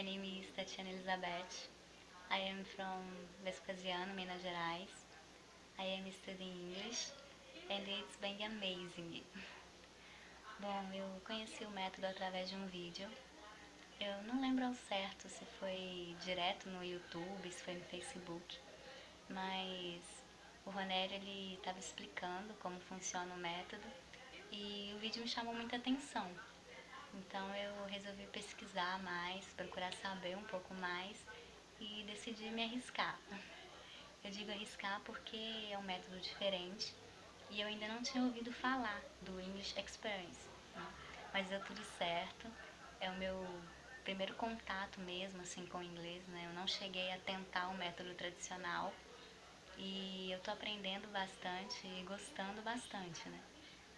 My name is Tatiana Elizabeth. I am from Vespasiano, Minas Gerais. I am studying English and it's been amazing. Bom, eu conheci o método através de um vídeo. Eu não lembro ao certo se foi direto no YouTube, se foi no Facebook, mas o Ronério ele estava explicando como funciona o método e o vídeo me chamou muita atenção. Então eu resolvi pesquisar mais, procurar saber um pouco mais e decidi me arriscar. Eu digo arriscar porque é um método diferente e eu ainda não tinha ouvido falar do English Experience, né? mas deu tudo certo. É o meu primeiro contato mesmo assim com o inglês, né? Eu não cheguei a tentar o método tradicional e eu tô aprendendo bastante e gostando bastante, né?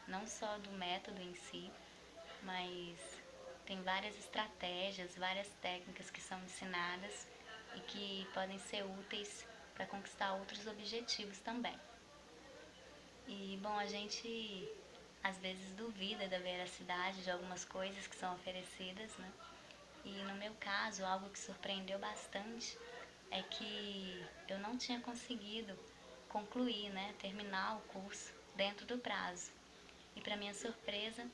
Não só do método em si, mas tem várias estratégias, várias técnicas que são ensinadas e que podem ser úteis para conquistar outros objetivos também. E bom, a gente às vezes duvida da veracidade de algumas coisas que são oferecidas, né? E no meu caso, algo que surpreendeu bastante é que eu não tinha conseguido concluir, né, terminar o curso dentro do prazo. E para minha surpresa,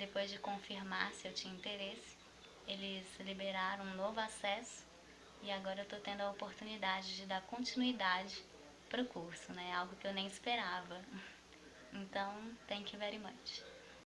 depois de confirmar se eu tinha interesse, eles liberaram um novo acesso e agora eu estou tendo a oportunidade de dar continuidade para o curso, né? Algo que eu nem esperava. Então, thank you very much.